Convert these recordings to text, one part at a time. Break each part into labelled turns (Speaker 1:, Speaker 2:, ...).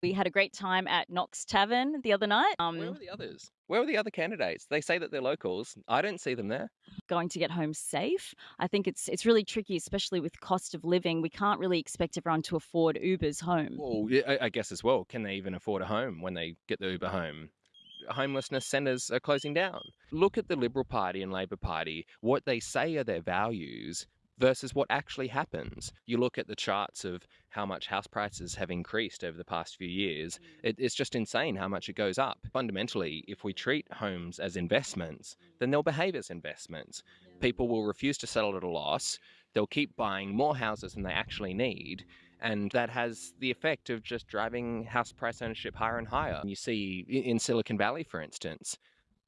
Speaker 1: We had a great time at Knox Tavern the other night. Um,
Speaker 2: Where were the others? Where were the other candidates? They say that they're locals. I don't see them there.
Speaker 1: going to get home safe. I think it's it's really tricky, especially with cost of living. We can't really expect everyone to afford Ubers home.
Speaker 2: Well, yeah, I I guess as well, can they even afford a home when they get the Uber home? Homelessness centres are closing down. Look at the Liberal Party and Labor Party, what they say are their values versus what actually happens. You look at the charts of how much house prices have increased over the past few years, it, mm. it's just insane how much it goes up. Fundamentally, if we treat homes as investments, then they'll behave as investments. People will refuse to settle at a loss, they'll keep buying more houses than they actually need. And that has the effect of just driving house price ownership higher and higher. You see in Silicon Valley, for instance,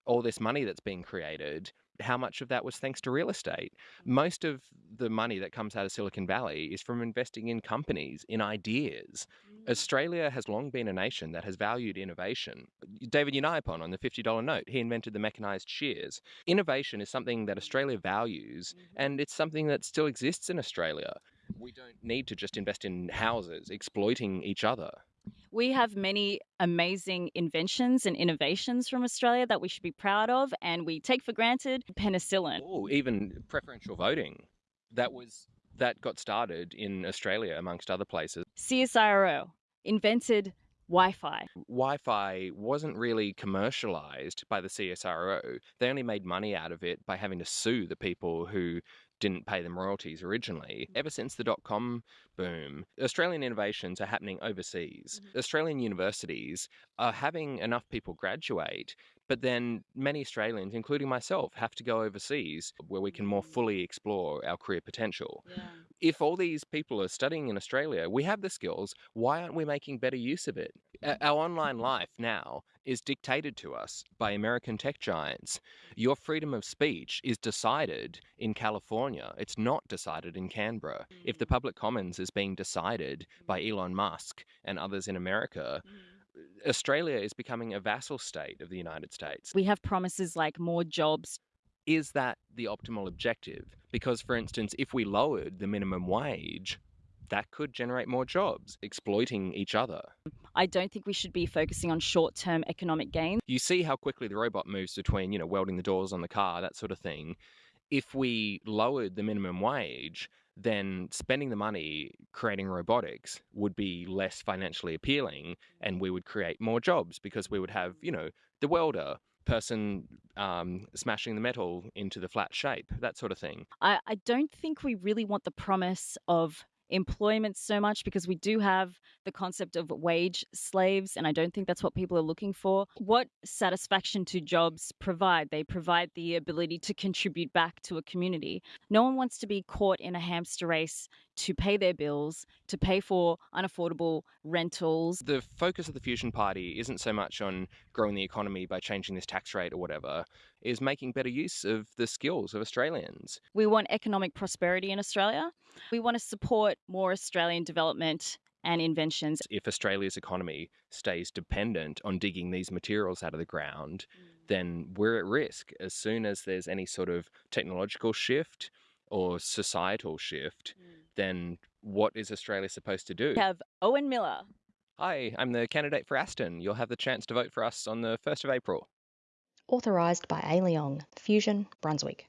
Speaker 2: all this money that's being created, how much of that was thanks to real estate? Mm. Most of the money that comes out of Silicon Valley is from investing in companies, in ideas. Mm. Australia has long been a nation that has valued innovation. David Unaipon on the $50 note, he invented the mechanized shears. Innovation is something that Australia values, mm-hmm. and it's something that still exists in Australia. We don't need to just invest in houses, exploiting each other.
Speaker 1: We have many amazing inventions and innovations from Australia that we should be proud of, and we take for granted penicillin.
Speaker 2: Oh, even preferential voting. That was that got started in Australia amongst other places.
Speaker 1: CSIRO invented Wi Fi.
Speaker 2: Wi-Fi wasn't really commercialized by the CSIRO. They only made money out of it by having to sue the people who didn't pay them royalties originally. Mm-hmm. Ever since the dot com boom, Australian innovations are happening overseas. Mm-hmm. Australian universities are having enough people graduate, but then many Australians, including myself, have to go overseas where we can more mm. fully explore our career potential. If all these people are studying in Australia, we have the skills, why aren't we making better use of it? Mm-hmm. Our online life now is dictated to us by American tech giants. Your freedom of speech is decided in California. It's not decided in Canberra. If the mm. public commons is being decided by mm. Elon Musk and others in America, mm. Australia is becoming a vassal state of the United States.
Speaker 1: We have promises like more jobs.
Speaker 2: Is that the optimal objective? Because, for instance, if we lowered the minimum wage, that could generate more jobs, exploiting each other.
Speaker 1: I don't think we should be focusing on short term economic gains.
Speaker 2: You see how quickly the robot moves between, you know, welding the doors on the car, that sort of thing. If we lowered the minimum wage, then spending the money creating robotics would be less financially appealing and we would create more jobs because we would have, you know, the welder, person um, smashing the metal into the flat shape, that sort of thing.
Speaker 1: I, I don't think we really want the promise of employment so much because we do have the concept of wage slaves, and I don't think that's what people are looking for. What satisfaction do jobs provide? They provide the ability to contribute back to a community. No one wants to be caught in a hamster race to pay their bills, to pay for unaffordable rentals.
Speaker 2: The focus of the Fusion Party isn't so much on growing the economy by changing this tax rate or whatever, is making better use of the skills of Australians.
Speaker 1: We want economic prosperity in Australia. We want to support more Australian development and inventions.
Speaker 2: If Australia's economy stays dependent on digging these materials out of the ground, mm. then we're at risk. As soon as there's any sort of technological shift or societal shift, mm. then what is Australia supposed to do?
Speaker 1: We have Owen Miller.
Speaker 2: Hi, I'm the candidate for Aston. You'll have the chance to vote for us on the 1st of April.
Speaker 3: Authorised by A. Leong, Fusion, Brunswick.